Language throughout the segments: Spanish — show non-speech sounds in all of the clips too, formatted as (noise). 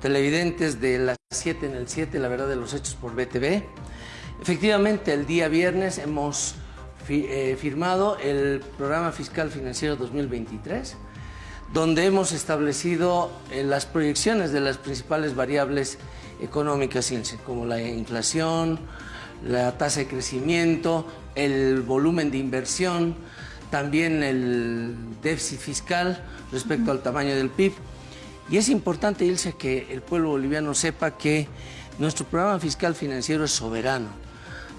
televidentes de las 7 en el 7, la verdad de los hechos por BTV. Efectivamente, el día viernes hemos eh, firmado el Programa Fiscal Financiero 2023, donde hemos establecido eh, las proyecciones de las principales variables económicas, como la inflación, la tasa de crecimiento, el volumen de inversión, también el déficit fiscal respecto al tamaño del PIB. Y es importante, Ilse, que el pueblo boliviano sepa que nuestro programa fiscal financiero es soberano.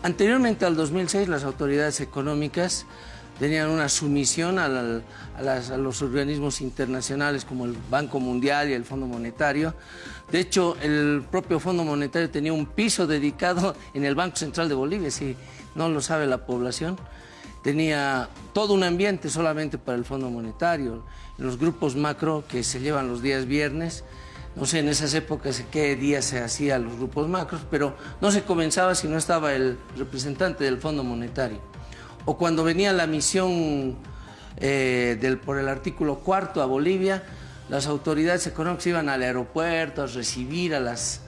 Anteriormente al 2006 las autoridades económicas tenían una sumisión a, los organismos internacionales como el Banco Mundial y el Fondo Monetario. De hecho, el propio Fondo Monetario tenía un piso dedicado en el Banco Central de Bolivia, si no lo sabe la población. Tenía todo un ambiente solamente para el Fondo Monetario, los grupos macro que se llevan los días viernes, no sé en esas épocas qué día se hacían los grupos macros, pero no se comenzaba si no estaba el representante del Fondo Monetario. O cuando venía la misión eh, por el artículo cuarto a Bolivia, las autoridades económicas iban al aeropuerto a recibir a las...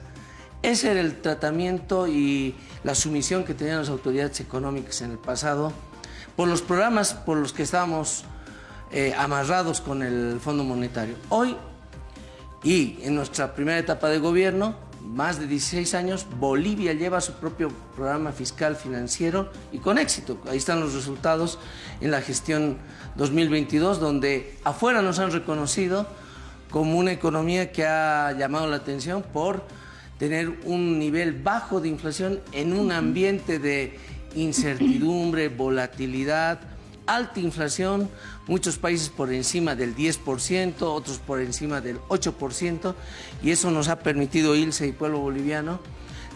Ese era el tratamiento y la sumisión que tenían las autoridades económicas en el pasado por los programas por los que estábamos eh, amarrados con el Fondo Monetario. Hoy y en nuestra primera etapa de gobierno, más de 16 años, Bolivia lleva su propio programa fiscal financiero y con éxito. Ahí están los resultados en la gestión 2022, donde afuera nos han reconocido como una economía que ha llamado la atención por tener un nivel bajo de inflación en un ambiente de incertidumbre, volatilidad, alta inflación, muchos países por encima del 10%, otros por encima del 8%, y eso nos ha permitido, ILSE y pueblo boliviano,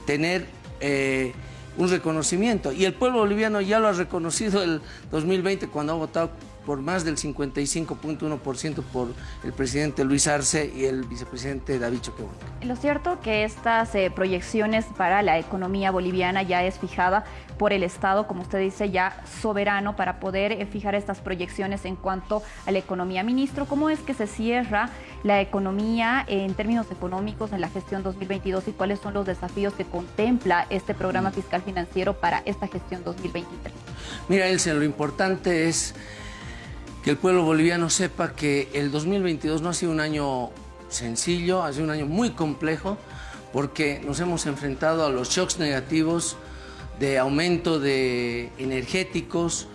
tener eh, un reconocimiento. Y el pueblo boliviano ya lo ha reconocido el 2020 cuando ha votado por más del 55.1% por el presidente Luis Arce y el vicepresidente David Choquebón. Lo cierto que estas eh, proyecciones para la economía boliviana ya es fijada por el Estado, como usted dice, ya soberano para poder eh, fijar estas proyecciones en cuanto a la economía. Ministro, ¿cómo es que se cierra la economía en términos económicos en la gestión 2022 y cuáles son los desafíos que contempla este programa fiscal financiero para esta gestión 2023? Mira, Elsa, lo importante es que el pueblo boliviano sepa que el 2022 no ha sido un año sencillo, ha sido un año muy complejo, porque nos hemos enfrentado a los shocks negativos de aumento de energéticos,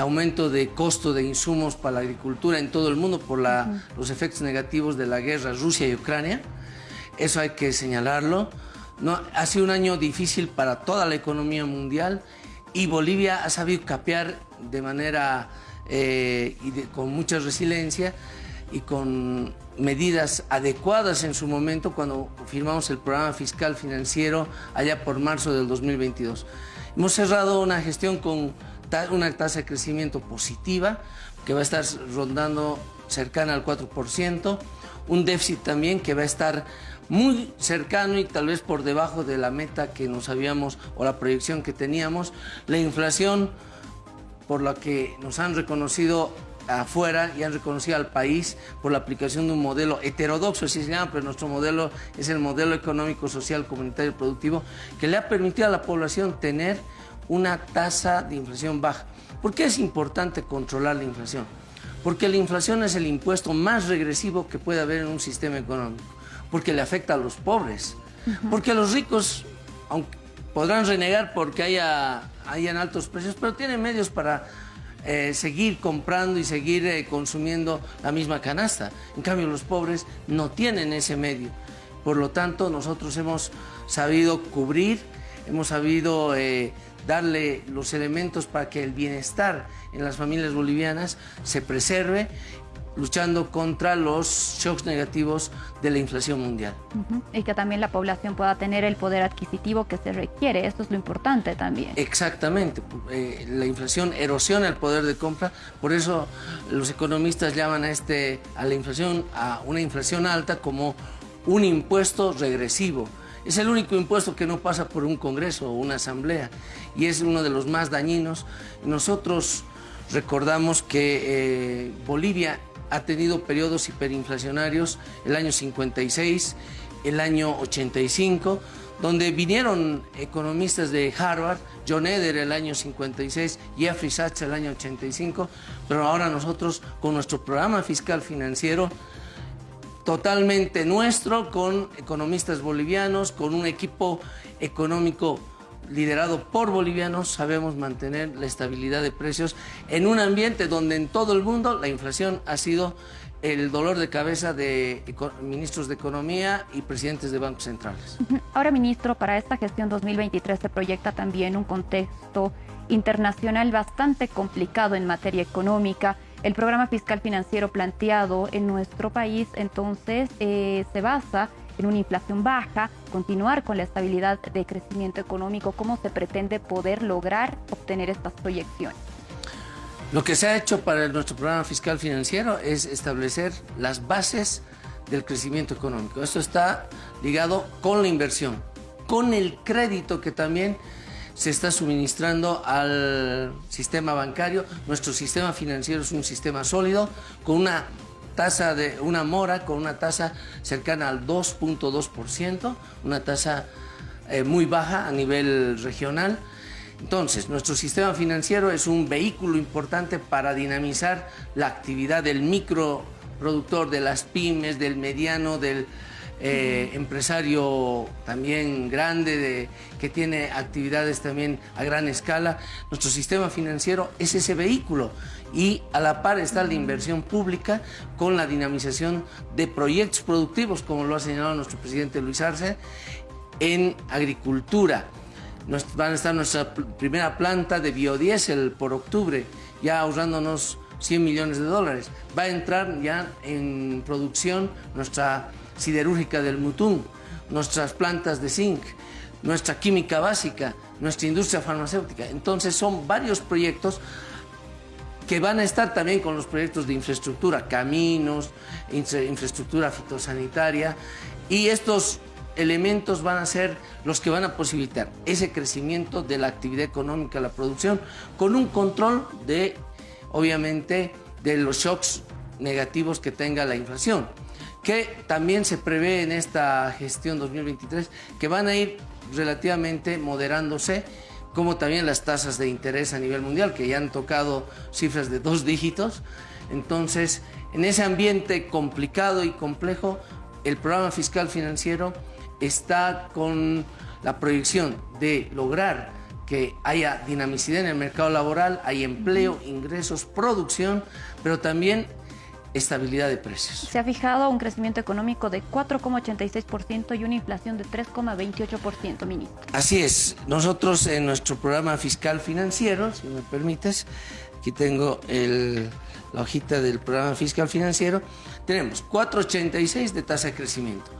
aumento de costo de insumos para la agricultura en todo el mundo por los efectos negativos de la guerra Rusia y Ucrania. Eso hay que señalarlo. No, ha sido un año difícil para toda la economía mundial y Bolivia ha sabido capear de manera eh, y con mucha resiliencia y con medidas adecuadas en su momento cuando firmamos el programa fiscal financiero allá por marzo del 2022. Hemos cerrado una gestión con una tasa de crecimiento positiva que va a estar rondando cercana al 4%, un déficit también que va a estar muy cercano y tal vez por debajo de la meta que nos habíamos o la proyección que teníamos, la inflación por la que nos han reconocido afuera y han reconocido al país por la aplicación de un modelo heterodoxo, así se llama, pero nuestro modelo es el modelo económico, social, comunitario y productivo, que le ha permitido a la población tener una tasa de inflación baja. ¿Por qué es importante controlar la inflación? Porque la inflación es el impuesto más regresivo que puede haber en un sistema económico, porque le afecta a los pobres, porque los ricos, aunque podrán renegar porque haya, hayan altos precios, pero tienen medios para eh, seguir comprando y seguir eh, consumiendo la misma canasta. En cambio, los pobres no tienen ese medio. Por lo tanto, nosotros hemos sabido cubrir, hemos sabido eh, darle los elementos para que el bienestar en las familias bolivianas se preserve luchando contra los shocks negativos de la inflación mundial. Y que también la población pueda tener el poder adquisitivo que se requiere, esto es lo importante también. Exactamente, eh, la inflación erosiona el poder de compra, por eso los economistas llaman a, este, a la inflación, a una inflación alta como un impuesto regresivo. Es el único impuesto que no pasa por un congreso o una asamblea y es uno de los más dañinos. Nosotros recordamos que eh, Bolivia ha tenido periodos hiperinflacionarios, el año 56, el año 85, donde vinieron economistas de Harvard, John Eder el año 56, Jeffrey Sachs el año 85, pero ahora nosotros con nuestro programa fiscal financiero totalmente nuestro, con economistas bolivianos, con un equipo económico liderado por bolivianos, sabemos mantener la estabilidad de precios en un ambiente donde en todo el mundo la inflación ha sido el dolor de cabeza de ministros de Economía y presidentes de bancos centrales. Ahora, ministro, para esta gestión 2023 se proyecta también un contexto internacional bastante complicado en materia económica. El programa fiscal financiero planteado en nuestro país entonces eh, se basa una inflación baja, continuar con la estabilidad de crecimiento económico. ¿Cómo se pretende poder lograr obtener estas proyecciones? Lo que se ha hecho para nuestro programa fiscal financiero es establecer las bases del crecimiento económico. Esto está ligado con la inversión, con el crédito que también se está suministrando al sistema bancario. Nuestro sistema financiero es un sistema sólido con una tasa de una mora con una tasa cercana al 2.2%, una tasa eh, muy baja a nivel regional. Entonces, nuestro sistema financiero es un vehículo importante para dinamizar la actividad del microproductor, de las pymes, del mediano, del eh, empresario también grande de, que tiene actividades también a gran escala. Nuestro sistema financiero es ese vehículo y a la par está la inversión pública con la dinamización de proyectos productivos, como lo ha señalado nuestro presidente Luis Arce, en agricultura. van a estar nuestra primera planta de biodiesel por octubre, ya ahorrándonos 100 millones de dólares. Va a entrar ya en producción nuestra siderúrgica del Mutún, nuestras plantas de zinc, nuestra química básica, nuestra industria farmacéutica. Entonces son varios proyectos que van a estar también con los proyectos de infraestructura, caminos, infraestructura fitosanitaria y estos elementos van a ser los que van a posibilitar ese crecimiento de la actividad económica, la producción, con un control de, obviamente, de los shocks negativos que tenga la inflación que también se prevé en esta gestión 2023 que van a ir relativamente moderándose, como también las tasas de interés a nivel mundial, que ya han tocado cifras de dos dígitos. Entonces, en ese ambiente complicado y complejo, el programa fiscal financiero está con la proyección de lograr que haya dinamicidad en el mercado laboral, hay empleo, ingresos, producción, pero también estabilidad de precios. Se ha fijado un crecimiento económico de 4,86% y una inflación de 3,28%, ministro. Así es. Nosotros en nuestro programa fiscal financiero, si me permites, aquí tengo la hojita del programa fiscal financiero, tenemos 4,86 de tasa de crecimiento.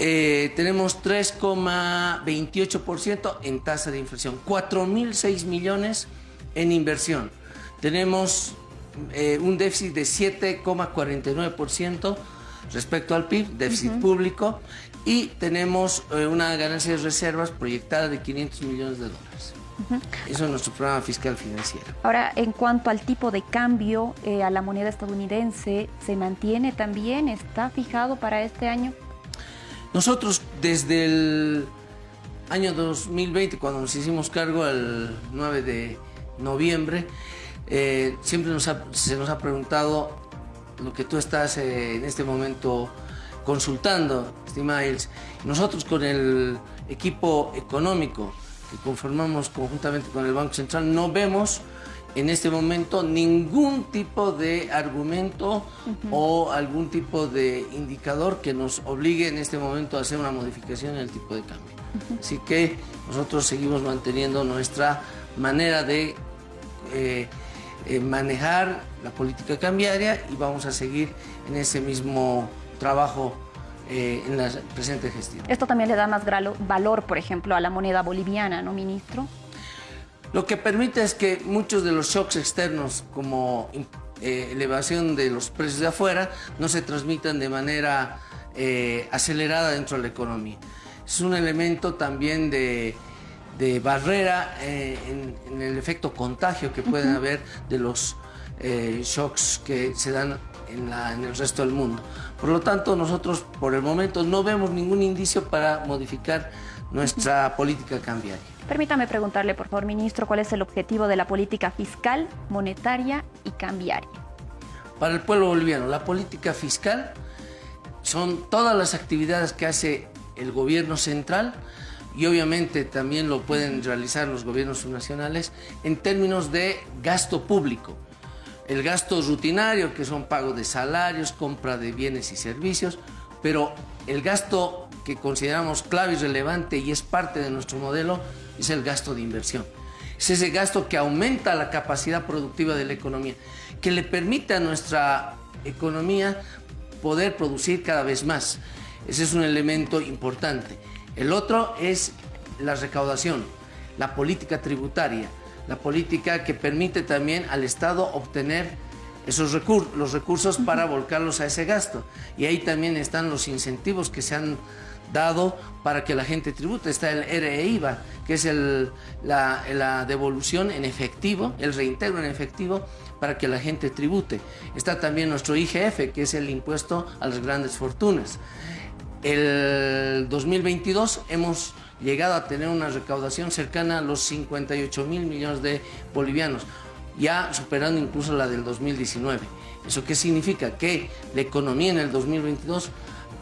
Eh, tenemos 3,28% en tasa de inflación, 4.006 millones en inversión. Tenemos eh, un déficit de 7,49% respecto al PIB, déficit público, y tenemos eh, una ganancia de reservas proyectada de 500 millones de dólares. Eso es nuestro programa fiscal financiero. Ahora, en cuanto al tipo de cambio eh, a la moneda estadounidense, ¿se mantiene también? ¿Está fijado para este año? Nosotros desde el año 2020, cuando nos hicimos cargo el 9 de noviembre, eh, siempre se nos ha preguntado lo que tú estás eh, en este momento consultando, Stimails. Nosotros con el equipo económico que conformamos conjuntamente con el Banco Central no vemos en este momento ningún tipo de argumento o algún tipo de indicador que nos obligue en este momento a hacer una modificación en el tipo de cambio. Así que nosotros seguimos manteniendo nuestra manera de eh, eh, manejar la política cambiaria y vamos a seguir en ese mismo trabajo eh, en la presente gestión. Esto también le da más valor, por ejemplo, a la moneda boliviana, ¿no, ministro? Lo que permite es que muchos de los shocks externos, como eh, elevación de los precios de afuera, no se transmitan de manera acelerada dentro de la economía. Es un elemento también de de barrera eh, en, el efecto contagio que pueden haber de los eh, shocks que se dan en, en el resto del mundo. Por lo tanto, nosotros por el momento no vemos ningún indicio para modificar nuestra política cambiaria. Permítame preguntarle, por favor, ministro, cuál es el objetivo de la política fiscal, monetaria y cambiaria. Para el pueblo boliviano, la política fiscal son todas las actividades que hace el gobierno central y obviamente también lo pueden realizar los gobiernos nacionales en términos de gasto público. El gasto rutinario, que son pago de salarios, compra de bienes y servicios, pero el gasto que consideramos clave y relevante y es parte de nuestro modelo es el gasto de inversión. Es ese gasto que aumenta la capacidad productiva de la economía, que le permite a nuestra economía poder producir cada vez más. Ese es un elemento importante. El otro es la recaudación, la política tributaria, la política que permite también al Estado obtener esos recursos, los recursos para volcarlos a ese gasto. Y ahí también están los incentivos que se han dado para que la gente tribute. Está el REIVA, que es la, la, devolución en efectivo, el reintegro en efectivo para que la gente tribute. Está también nuestro IGF, que es el impuesto a las grandes fortunas. El 2022 hemos llegado a tener una recaudación cercana a los 58 mil millones de bolivianos, ya superando incluso la del 2019. ¿Eso qué significa? Que la economía en el 2022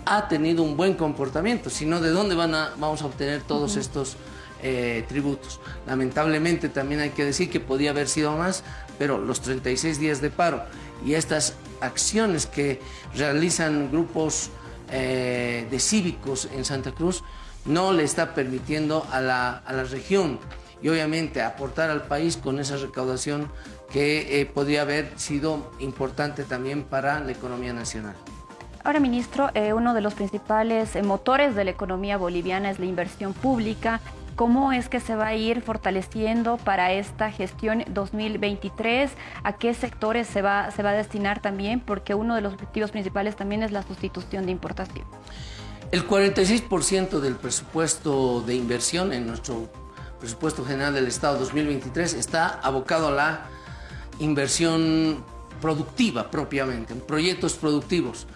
ha tenido un buen comportamiento, sino de dónde van a, vamos a obtener todos estos eh, tributos. Lamentablemente también hay que decir que podía haber sido más, pero los 36 días de paro y estas acciones que realizan grupos eh, de cívicos en Santa Cruz no le está permitiendo a la, región y obviamente aportar al país con esa recaudación que eh, podría haber sido importante también para la economía nacional. Ahora, ministro, eh, uno de los principales motores de la economía boliviana es la inversión pública. ¿Cómo es que se va a ir fortaleciendo para esta gestión 2023? ¿A qué sectores se va, se va a destinar también? Porque uno de los objetivos principales también es la sustitución de importación. El 46% del presupuesto de inversión en nuestro presupuesto general del Estado 2023 está abocado a la inversión productiva propiamente, en proyectos productivos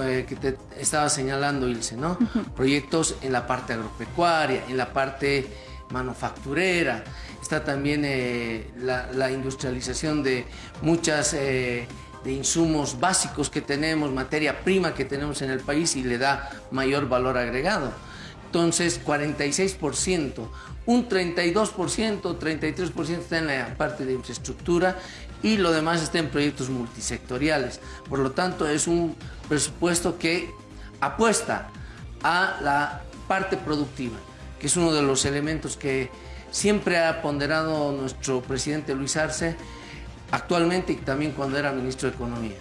que te estaba señalando Ilse, ¿no? Proyectos en la parte agropecuaria, en la parte manufacturera, está también eh, la, industrialización de muchas eh, de insumos básicos que tenemos, materia prima que tenemos en el país y le da mayor valor agregado. Entonces, 46%, un 32%, 33% está en la parte de infraestructura y lo demás está en proyectos multisectoriales. Por lo tanto, es un presupuesto que apuesta a la parte productiva, que es uno de los elementos que siempre ha ponderado nuestro presidente Luis Arce, actualmente y también cuando era ministro de Economía.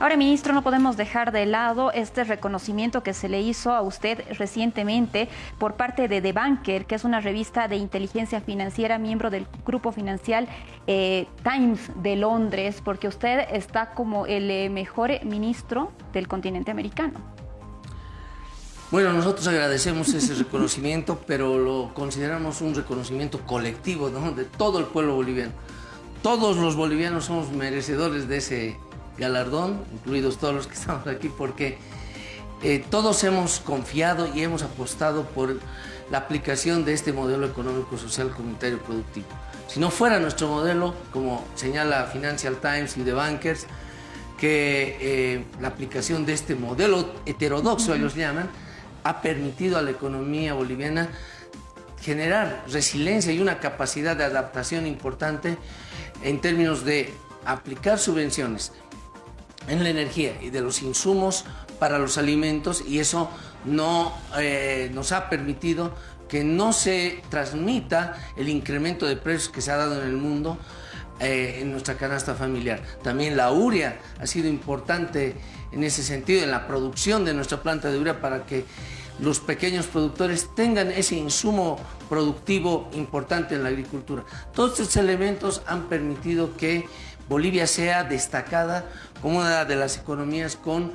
Ahora, ministro, no podemos dejar de lado este reconocimiento que se le hizo a usted recientemente por parte de The Banker, que es una revista de inteligencia financiera, miembro del grupo financiero eh, Times de Londres, porque usted está como el eh, mejor ministro del continente americano. Bueno, nosotros agradecemos ese reconocimiento, (laughs) pero lo consideramos un reconocimiento colectivo de todo el pueblo boliviano. Todos los bolivianos somos merecedores de ese galardón, incluidos todos los que (laughs) estamos aquí, porque eh, todos hemos confiado y hemos apostado por la aplicación de este modelo económico, social, comunitario, productivo. Si no fuera nuestro modelo, como señala Financial Times y The Bankers, que eh, la aplicación de este modelo heterodoxo, ellos llaman, ha permitido a la economía boliviana generar resiliencia y una capacidad de adaptación importante en términos de aplicar subvenciones, en la energía y de los insumos para los alimentos y eso no eh, nos ha permitido que no se transmita el incremento de precios que se ha dado en el mundo eh, en nuestra canasta familiar. También la urea ha sido importante en ese sentido, en la producción de nuestra planta de urea para que los pequeños productores tengan ese insumo productivo importante en la agricultura. Todos estos elementos han permitido que Bolivia sea destacada como una de las economías con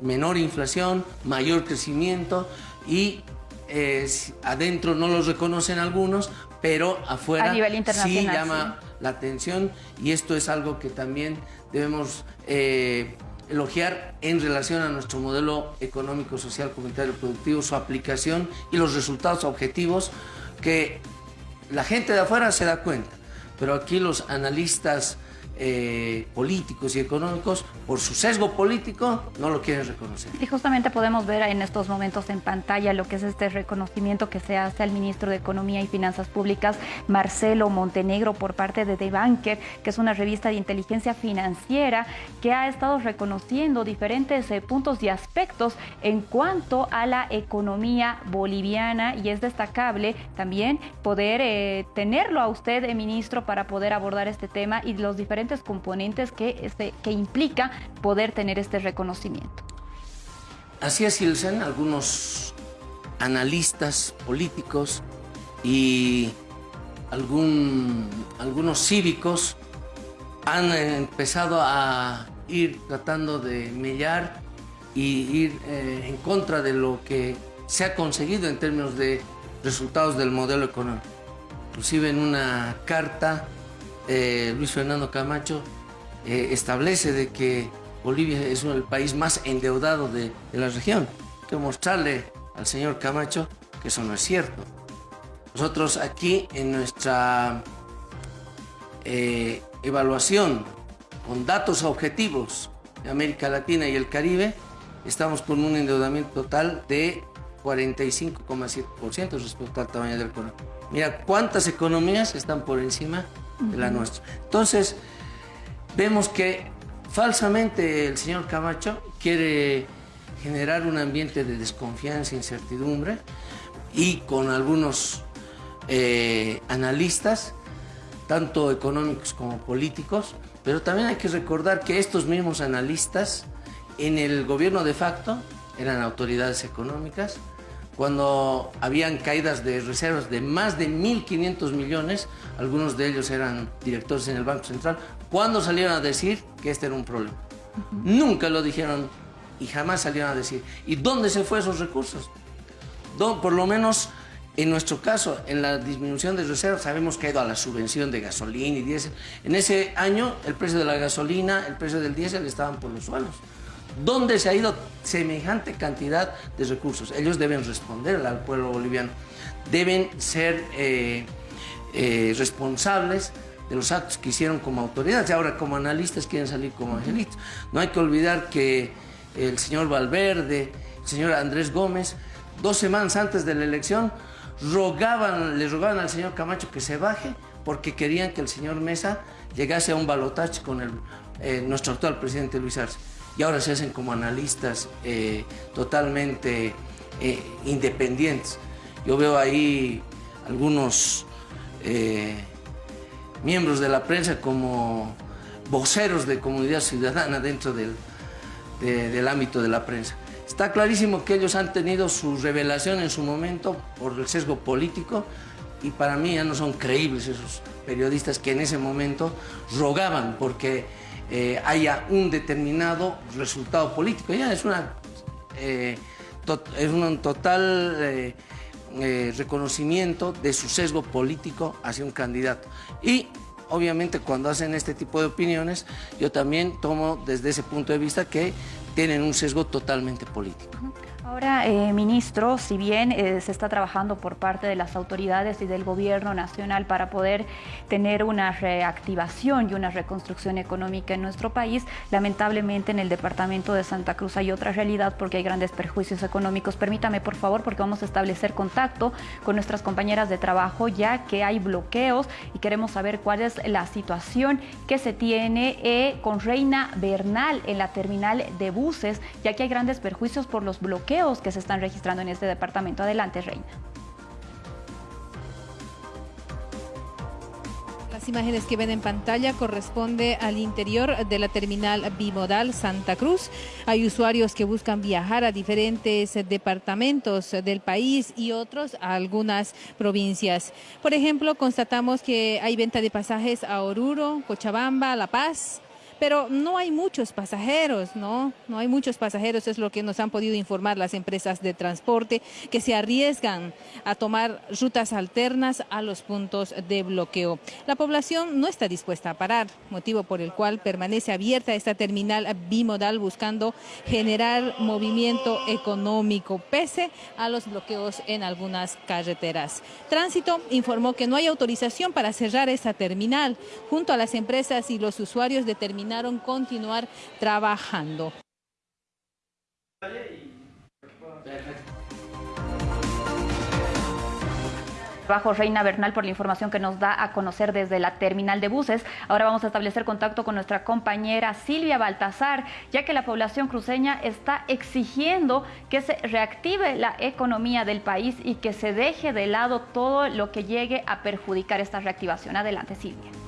menor inflación, mayor crecimiento y eh, adentro no los reconocen algunos, pero afuera sí llama la atención y esto es algo que también debemos eh, elogiar en relación a nuestro modelo económico, social, comunitario, productivo, su aplicación y los resultados objetivos que la gente de afuera se da cuenta, pero aquí los analistas eh, políticos y económicos, por su sesgo político, no lo quieren reconocer. Y justamente podemos ver en estos momentos en pantalla lo que es este reconocimiento que se hace al ministro de Economía y Finanzas Públicas, Marcelo Montenegro, por parte de The Banker, que es una revista de inteligencia financiera que ha estado reconociendo diferentes eh, puntos y aspectos en cuanto a la economía boliviana y es destacable también poder eh, tenerlo a usted, ministro, para poder abordar este tema y los diferentes componentes que, este, que implica poder tener este reconocimiento. Así es, Ilsen, algunos analistas políticos y algún, algunos cívicos han empezado a ir tratando de mellar y ir eh, en contra de lo que se ha conseguido en términos de resultados del modelo económico. Inclusive en una carta eh, Luis Fernando Camacho eh, establece de que Bolivia es el país más endeudado de, la región. Hay que mostrarle al señor Camacho que eso no es cierto. Nosotros aquí en nuestra eh, evaluación con datos objetivos de América Latina y el Caribe, estamos con un endeudamiento total de 45,7% respecto al tamaño del economía. Mira cuántas economías están por encima la nuestra. Entonces, vemos que falsamente el señor Camacho quiere generar un ambiente de desconfianza e incertidumbre y con algunos eh, analistas, tanto económicos como políticos, pero también hay que recordar que estos mismos analistas en el gobierno de facto eran autoridades económicas, cuando habían caídas de reservas de más de 1.500 millones, algunos de ellos eran directores en el Banco Central, cuando salieron a decir que este era un problema. Nunca lo dijeron y jamás salieron a decir. ¿Y dónde se fue esos recursos? Por lo menos en nuestro caso, en la disminución de reservas, sabemos que ha ido a la subvención de gasolina y diésel. En ese año, el precio de la gasolina, el precio del diésel estaban por los suelos. ¿Dónde se ha ido semejante cantidad de recursos? Ellos deben responder al pueblo boliviano. Deben ser eh, eh, responsables de los actos que hicieron como autoridades y ahora como analistas quieren salir como angelitos. No hay que olvidar que el señor Valverde, el señor Andrés Gómez, dos semanas antes de la elección, rogaban, le rogaban al señor Camacho que se baje porque querían que el señor Mesa llegase a un balotaje con eh, nuestro actual presidente Luis Arce y ahora se hacen como analistas eh, totalmente eh, independientes. Yo veo ahí algunos eh, miembros de la prensa como voceros de comunidad ciudadana dentro del, del ámbito de la prensa. Está clarísimo que ellos han tenido su revelación en su momento por el sesgo político y para mí ya no son creíbles esos periodistas que en ese momento rogaban porque eh, haya un determinado resultado político. Ya es, una, eh, es un total eh, reconocimiento de su sesgo político hacia un candidato. Y obviamente cuando hacen este tipo de opiniones, yo también tomo desde ese punto de vista que tienen un sesgo totalmente político. Ahora, eh, ministro, si bien eh, se está trabajando por parte de las autoridades y del gobierno nacional para poder tener una reactivación y una reconstrucción económica en nuestro país, lamentablemente en el departamento de Santa Cruz hay otra realidad porque hay grandes perjuicios económicos. Permítame, por favor, porque vamos a establecer contacto con nuestras compañeras de trabajo ya que hay bloqueos y queremos saber cuál es la situación que se tiene eh, con Reina Bernal en la terminal de buses, ya que hay grandes perjuicios por los bloqueos que se están registrando en este departamento. Adelante, Reina. Las imágenes que ven en pantalla corresponde al interior de la terminal bimodal Santa Cruz. Hay usuarios que buscan viajar a diferentes departamentos del país y otros a algunas provincias. Por ejemplo, constatamos que hay venta de pasajes a Oruro, Cochabamba, La Paz, pero no hay muchos pasajeros, ¿no? No hay muchos pasajeros, es lo que nos han podido informar las empresas de transporte que se arriesgan a tomar rutas alternas a los puntos de bloqueo. La población no está dispuesta a parar, motivo por el cual permanece abierta esta terminal bimodal buscando generar movimiento económico, pese a los bloqueos en algunas carreteras. Tránsito informó que no hay autorización para cerrar esta terminal. Junto a las empresas y los usuarios determinaron continuar trabajando. Bajo Reina Bernal por la información que nos da a conocer desde la terminal de buses. Ahora vamos a establecer contacto con nuestra compañera Silvia Baltazar, ya que la población cruceña está exigiendo que se reactive la economía del país y que se deje de lado todo lo que llegue a perjudicar esta reactivación. Adelante, Silvia.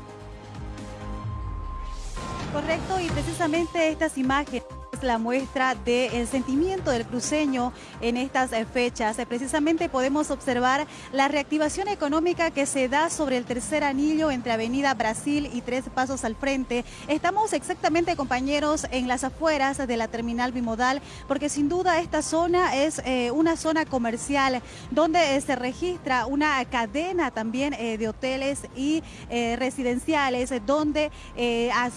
Correcto, y precisamente estas imágenes la muestra del sentimiento del cruceño en estas eh, fechas. Eh, precisamente podemos observar la reactivación económica que se da sobre el tercer anillo entre Avenida Brasil y Tres Pasos al Frente. Estamos exactamente, compañeros, en las afueras de la terminal bimodal, porque sin duda esta zona es eh, una zona comercial donde se registra una cadena también de hoteles y residenciales, donde,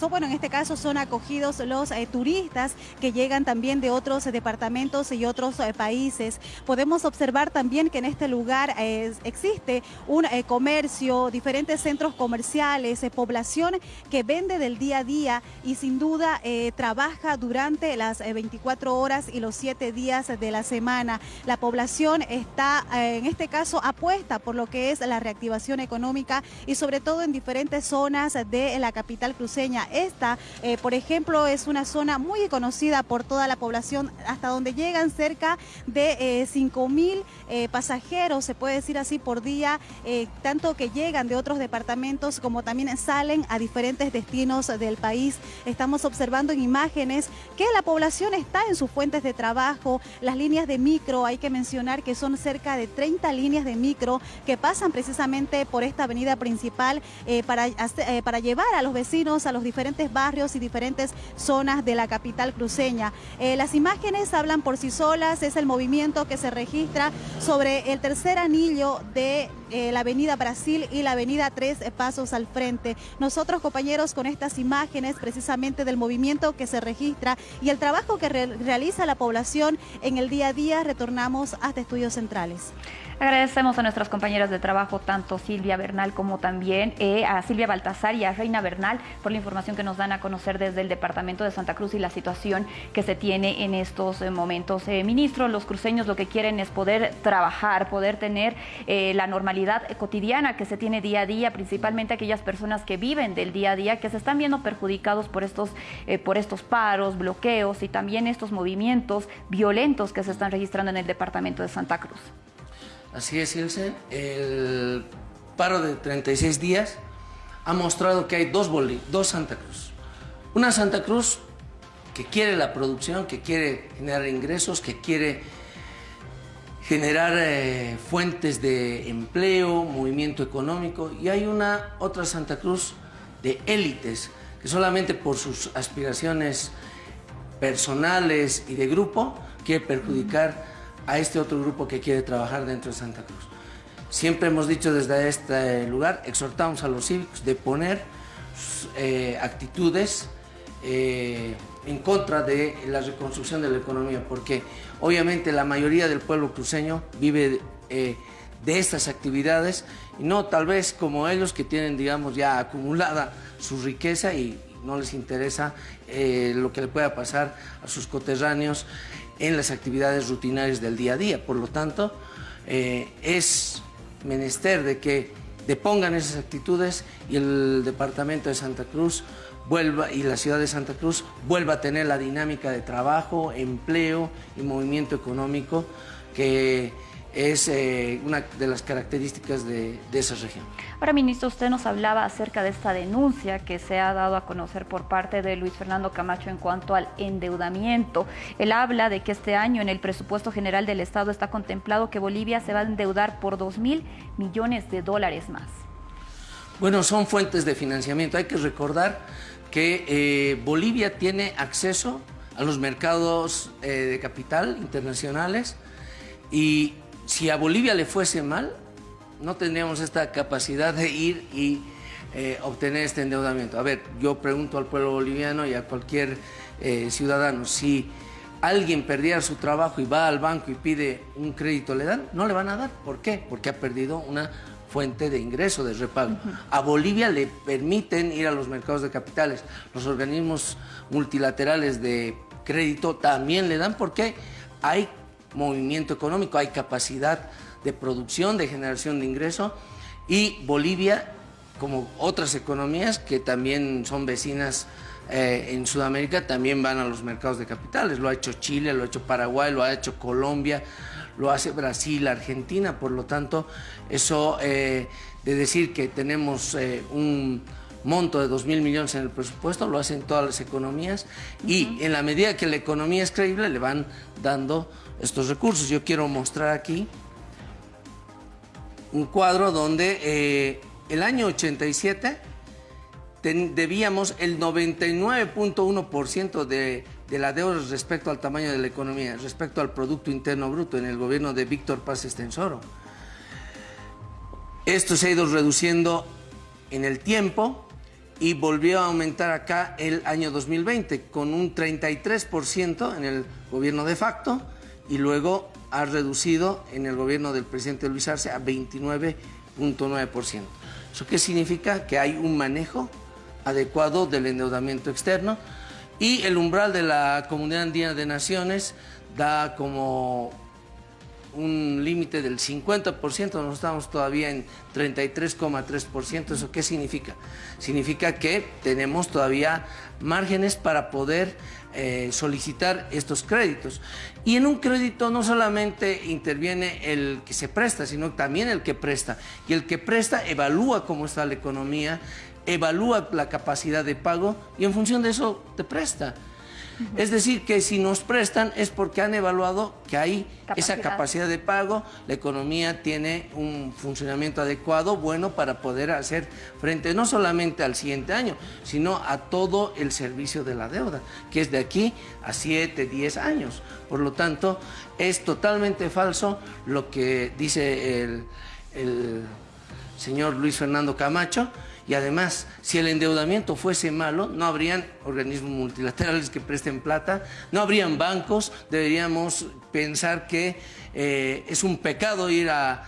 bueno, en este caso son acogidos los turistas que llegan también de otros departamentos y otros eh, países. Podemos observar también que en este lugar eh, existe un eh, comercio, diferentes centros comerciales, población que vende del día a día y sin duda trabaja durante las 24 horas y los 7 días de la semana. La población está, en este caso, apuesta por lo que es la reactivación económica y sobre todo en diferentes zonas de la capital cruceña. Esta, por ejemplo, es una zona muy conocida por toda la población, hasta donde llegan cerca de 5 eh, mil eh, pasajeros, se puede decir así, por día, eh, tanto que llegan de otros departamentos como también salen a diferentes destinos del país. Estamos observando en imágenes que la población está en sus fuentes de trabajo, las líneas de micro, hay que mencionar que son cerca de 30 líneas de micro que pasan precisamente por esta avenida principal para, para llevar a los vecinos a los diferentes barrios y diferentes zonas de la capital eh, las imágenes hablan por sí solas, es el movimiento que se registra sobre el tercer anillo de eh, la avenida Brasil y la avenida Tres Pasos al frente. Nosotros, compañeros, con estas imágenes precisamente del movimiento que se registra y el trabajo que realiza la población en el día a día, retornamos hasta Estudios Centrales. Agradecemos a nuestras compañeras de trabajo, tanto Silvia Bernal como también eh, a Silvia Baltazar y a Reina Bernal, por la información que nos dan a conocer desde el Departamento de Santa Cruz y la situación que se tiene en estos eh, momentos. Ministro, los cruceños lo que quieren es poder trabajar, poder tener la normalidad cotidiana que se tiene día a día, principalmente aquellas personas que viven del día a día, que se están viendo perjudicados por estos, por estos paros, bloqueos y también estos movimientos violentos que se están registrando en el Departamento de Santa Cruz. Así es, Ilse. El paro de 36 días ha mostrado que hay dos Santa Cruz. Una Santa Cruz que quiere la producción, que quiere generar ingresos, que quiere generar eh, fuentes de empleo, movimiento económico. Y hay una otra Santa Cruz de élites que solamente por sus aspiraciones personales y de grupo quiere perjudicar a este otro grupo que quiere trabajar dentro de Santa Cruz. Siempre hemos dicho desde este lugar, exhortamos a los cívicos de poner eh, actitudes eh, en contra de la reconstrucción de la economía, porque obviamente la mayoría del pueblo cruceño vive eh, de estas actividades y no tal vez como ellos que tienen, digamos, ya acumulada su riqueza y no les interesa lo que le pueda pasar a sus coterráneos en las actividades rutinarias del día a día. Por lo tanto, eh, es menester de que depongan esas actitudes y el departamento de Santa Cruz vuelva y la ciudad de Santa Cruz vuelva a tener la dinámica de trabajo, empleo y movimiento económico que es eh, una de las características de, esa región. Ahora, ministro, usted nos hablaba acerca de esta denuncia que se ha dado a conocer por parte de Luis Fernando Camacho en cuanto al endeudamiento. Él habla de que este año en el presupuesto general del Estado está contemplado que Bolivia se va a endeudar por 2 mil millones de dólares más. Bueno, son fuentes de financiamiento. Hay que recordar que eh, Bolivia tiene acceso a los mercados eh, de capital internacionales y si a Bolivia le fuese mal, no tendríamos esta capacidad de ir y eh, obtener este endeudamiento. A ver, yo pregunto al pueblo boliviano y a cualquier ciudadano, si alguien perdiera su trabajo y va al banco y pide un crédito, ¿le dan? No le van a dar. ¿Por qué? Porque ha perdido una fuente de ingreso, de repago. A Bolivia le permiten ir a los mercados de capitales. Los organismos multilaterales de crédito también le dan porque hay movimiento económico, hay capacidad de producción, de generación de ingreso y Bolivia, como otras economías que también son vecinas eh, en Sudamérica, también van a los mercados de capitales. Lo ha hecho Chile, lo ha hecho Paraguay, lo ha hecho Colombia, lo hace Brasil, Argentina, por lo tanto, eso eh, de decir que tenemos eh, un monto de 2 mil millones en el presupuesto, lo hacen todas las economías y en la medida que la economía es creíble le van dando estos recursos. Yo quiero mostrar aquí un cuadro donde eh, el año 87 debíamos el 99.1% de de la deuda respecto al tamaño de la economía, respecto al Producto Interno Bruto en el gobierno de Víctor Paz Estensoro. Esto se ha ido reduciendo en el tiempo y volvió a aumentar acá el año 2020 con un 33% en el gobierno de facto y luego ha reducido en el gobierno del presidente Luis Arce a 29.9%. ¿Eso qué significa? Que hay un manejo adecuado del endeudamiento externo y el umbral de la Comunidad Andina de Naciones da como un límite del 50%, nosotros estamos todavía en 33,3%. ¿Eso qué significa? Significa que tenemos todavía márgenes para poder eh, solicitar estos créditos. Y en un crédito no solamente interviene el que se presta, sino también el que presta. Y el que presta evalúa cómo está la economía, evalúa la capacidad de pago y en función de eso te presta. Es decir, que si nos prestan es porque han evaluado que hay esa capacidad de pago, la economía tiene un funcionamiento adecuado, bueno, para poder hacer frente no solamente al siguiente año, sino a todo el servicio de la deuda, que es de aquí a 7, 10 años. Por lo tanto, es totalmente falso lo que dice el, el señor Luis Fernando Camacho, y además, si el endeudamiento fuese malo, no habrían organismos multilaterales que presten plata, no habrían bancos, deberíamos pensar que eh, es un pecado ir a,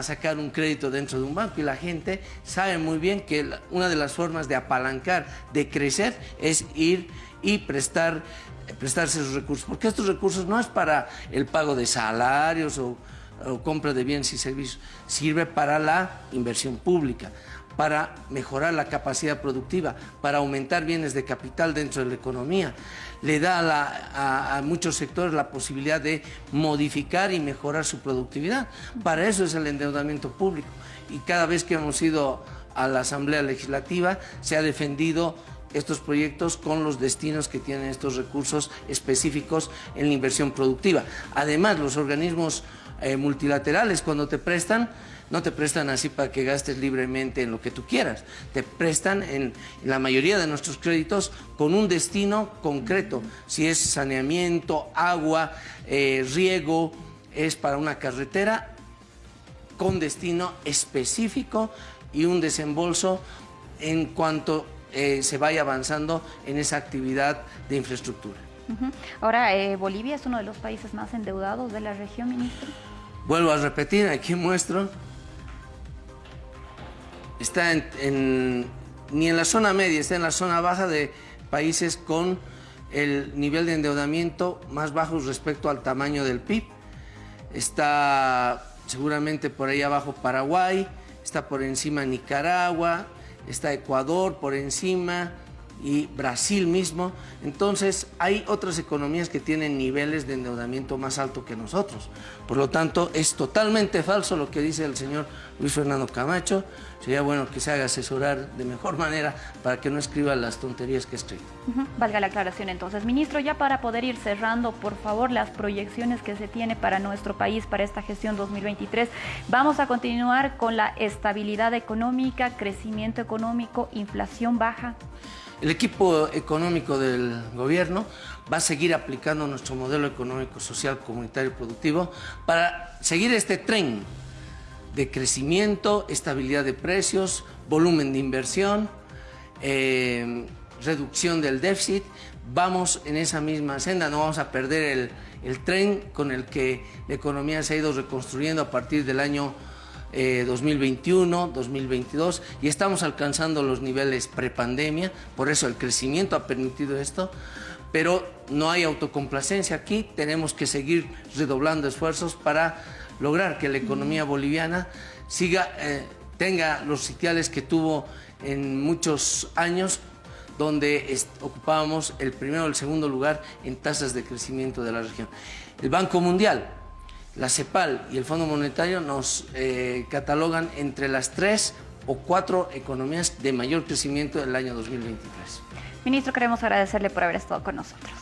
sacar un crédito dentro de un banco. Y la gente sabe muy bien que una de las formas de apalancar, de crecer, es ir y prestar prestarse esos recursos, porque estos recursos no es para el pago de salarios o compra de bienes y servicios, sirve para la inversión pública para mejorar la capacidad productiva, para aumentar bienes de capital dentro de la economía. Le da a, muchos sectores la posibilidad de modificar y mejorar su productividad. Para eso es el endeudamiento público. Y cada vez que hemos ido a la Asamblea Legislativa se ha defendido estos proyectos con los destinos que tienen estos recursos específicos en la inversión productiva. Además, los organismos eh, multilaterales cuando te prestan no te prestan así para que gastes libremente en lo que tú quieras. Te prestan en, la mayoría de nuestros créditos con un destino concreto. Si es saneamiento, agua, eh, riego, es para una carretera con destino específico y un desembolso en cuanto eh, se vaya avanzando en esa actividad de infraestructura. Ahora, eh, Bolivia es uno de los países más endeudados de la región, ministro. Vuelvo a repetir, aquí muestro está en, ni en la zona media, está en la zona baja de países con el nivel de endeudamiento más bajo respecto al tamaño del PIB. Está seguramente por ahí abajo Paraguay, está por encima Nicaragua, está Ecuador por encima, y Brasil mismo. Entonces hay otras economías que tienen niveles de endeudamiento más alto que nosotros. Por lo tanto, es totalmente falso lo que dice el señor Luis Fernando Camacho. Sería bueno que se haga asesorar de mejor manera para que no escriba las tonterías que escribe. Valga la aclaración entonces. Ministro, ya para poder ir cerrando, por favor, las proyecciones que se tiene para nuestro país para esta gestión 2023. Vamos a continuar con la estabilidad económica, crecimiento económico, inflación baja. El equipo económico del gobierno va a seguir aplicando nuestro modelo económico, social, comunitario y productivo para seguir este tren de crecimiento, estabilidad de precios, volumen de inversión, eh, reducción del déficit. Vamos en esa misma senda, no vamos a perder el, tren con el que la economía se ha ido reconstruyendo a partir del año 2021, eh, 2022 y estamos alcanzando los niveles prepandemia, por eso el crecimiento ha permitido esto, pero no hay autocomplacencia aquí, tenemos que seguir redoblando esfuerzos para lograr que la economía boliviana siga, eh, tenga los sitiales que tuvo en muchos años donde ocupábamos el primero o el segundo lugar en tasas de crecimiento de la región. El Banco Mundial la CEPAL y el Fondo Monetario nos eh, catalogan entre las tres o cuatro economías de mayor crecimiento del año 2023. Ministro, queremos agradecerle por haber estado con nosotros.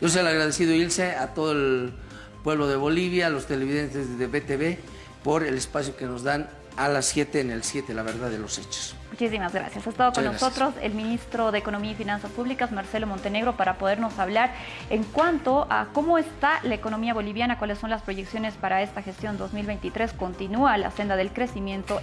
Yo se lo agradecido, Ilse, a todo el pueblo de Bolivia, a los televidentes de BTV, por el espacio que nos dan a las 7 en el 7, la verdad de los hechos. Muchísimas gracias. Ha estado con nosotros el ministro de Economía y Finanzas Públicas, Marcelo Montenegro, para podernos hablar en cuanto a cómo está la economía boliviana, cuáles son las proyecciones para esta gestión 2023. Continúa la senda del crecimiento.